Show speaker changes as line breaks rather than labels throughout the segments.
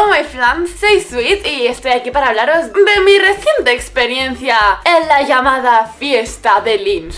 yo, my friends, soy Sweet y estoy aquí para hablaros de mi reciente experiencia en la llamada fiesta de Lynch.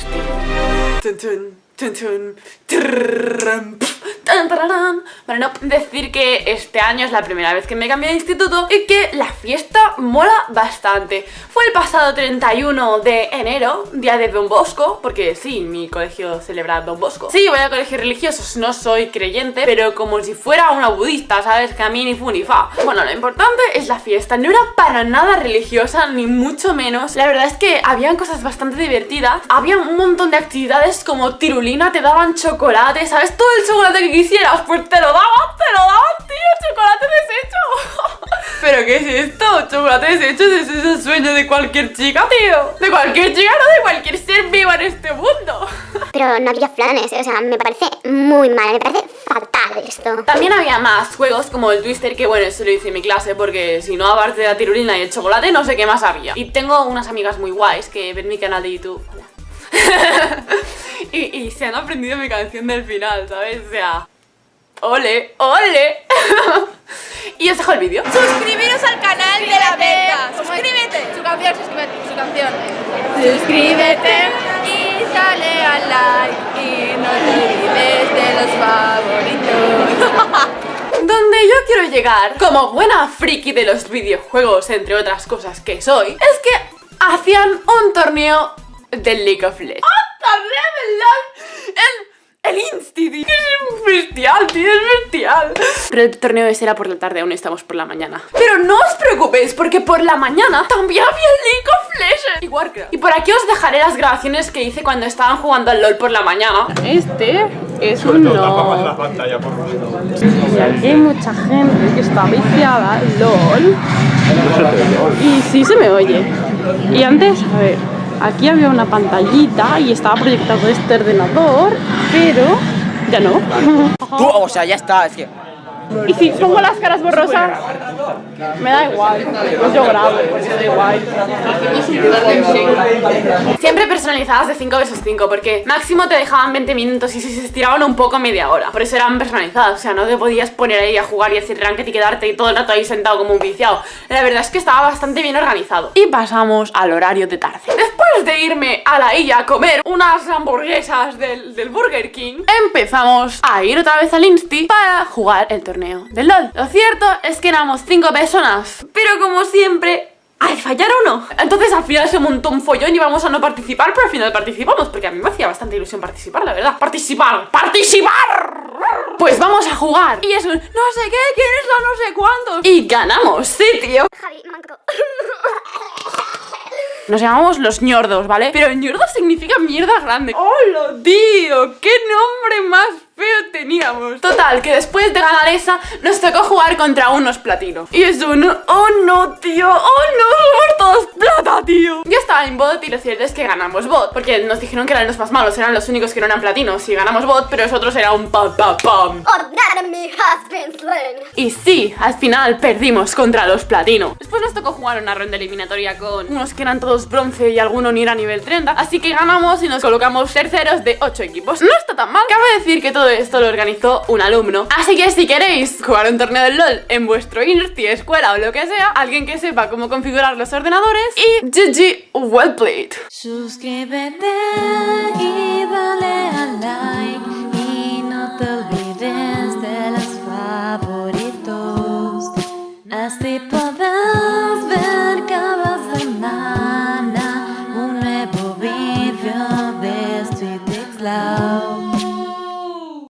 Para no decir que este año es la primera vez que me cambié de instituto y que la fiesta mola bastante. Fue el pasado 31 de enero, día de Don Bosco, porque sí, mi colegio celebra Don Bosco. Sí, voy a colegios religiosos, no soy creyente, pero como si fuera una budista, ¿sabes? Que a mí ni fu ni fa. Bueno, lo importante es la fiesta. No era para nada religiosa, ni mucho menos. La verdad es que habían cosas bastante divertidas. Había un montón de actividades como tirulina, te daban chocolate, ¿sabes? Todo el chocolate que quisieras, pues te lo daban, te lo daban, tío, chocolate deshecho. ¿Pero qué es esto? Chocolate deshecho, ese es el sueño de cualquier chica, tío. De cualquier chica, no de cualquier ser vivo en este mundo.
Pero no había flanes, o sea, me parece muy mal, me parece fatal esto.
También había más juegos como el Twister, que bueno, eso lo hice en mi clase porque si no, aparte de la tirulina y el chocolate, no sé qué más había. Y tengo unas amigas muy guays que ven mi canal de YouTube. Hola. y, y se han aprendido mi canción del final, ¿sabes? O sea, ole, ole. y os dejo el vídeo.
Suscribiros al canal de la Berta. Suscríbete. Su canción, suscríbete. Su canción. Suscríbete y dale al like y no te olvides de los favoritos.
Donde yo quiero llegar, como buena friki de los videojuegos, entre otras cosas que soy, es que hacían un torneo del League of Legends. ¡Ah, torneo del LOL! El el Insti, tío. Es bestial, tío, es bestial. Pero el torneo ese era por la tarde, aún estamos por la mañana. Pero no os preocupéis, porque por la mañana también había League of Legends y Warcraft. Y por aquí os dejaré las grabaciones que hice cuando estaban jugando al LOL por la mañana. Este es un no.
la pantalla por
Y aquí hay mucha gente que está viciada al LOL. Y sí se me oye. Y antes, a ver, aquí había una pantallita y estaba proyectado este ordenador, pero ya no.
Tú, o sea, ya está, es que...
Y si pongo las caras borrosas, me da igual. Pues yo grabo, pues da igual. Siempre personalizadas de 5 vs 5, porque máximo te dejaban 20 minutos y si se estiraban un poco media hora. Por eso eran personalizadas, o sea, no te podías poner ahí a jugar y hacer ranked y quedarte todo el rato ahí sentado como un viciado. La verdad es que estaba bastante bien organizado. Y pasamos al horario de tarde. Irme a la isla a comer unas hamburguesas del, del Burger King, empezamos a ir otra vez al Insti para jugar el torneo del LOL. Lo cierto es que éramos 5 personas, pero como siempre... ¡Ay, fallar uno! Entonces al final se montó un follón y íbamos a no participar, pero al final participamos, porque a mí me hacía bastante ilusión participar, la verdad. ¡Participar! ¡Participar! Pues vamos a jugar. Y es un no sé qué, quién es la no sé cuánto. Y ganamos, sí, tío.
Javi, manco.
Nos llamamos los ñordos, ¿vale? Pero ñordo significa mierda grande. ¡Hola, tío! ¡Qué nombre más feo teníamos! Total, que después de ganar esa, nos tocó jugar contra unos platinos. Y es un... ¡Oh, no, tío! ¡Oh, no! ¡Somos todos plata, tío! Yo estaba en bot y lo cierto es que ganamos bot. Porque nos dijeron que eran los más malos, eran los únicos que no eran platinos. Y ganamos bot, pero nosotros era un pam, pam, pam.
Enemy has been slain.
Y sí, al final perdimos contra los platinos. Después nos tocó jugar una ronda eliminatoria con unos que eran todos bronce y alguno ni era nivel 30. Así que ganamos y nos colocamos terceros de 8 equipos. No está tan mal. Cabe decir que todo esto lo organizó un alumno. Así que si queréis jugar un torneo del LOL en vuestro Insti, escuela o lo que sea, alguien que sepa cómo configurar los ordenadores y GG, well played.
Suscríbete y dale al like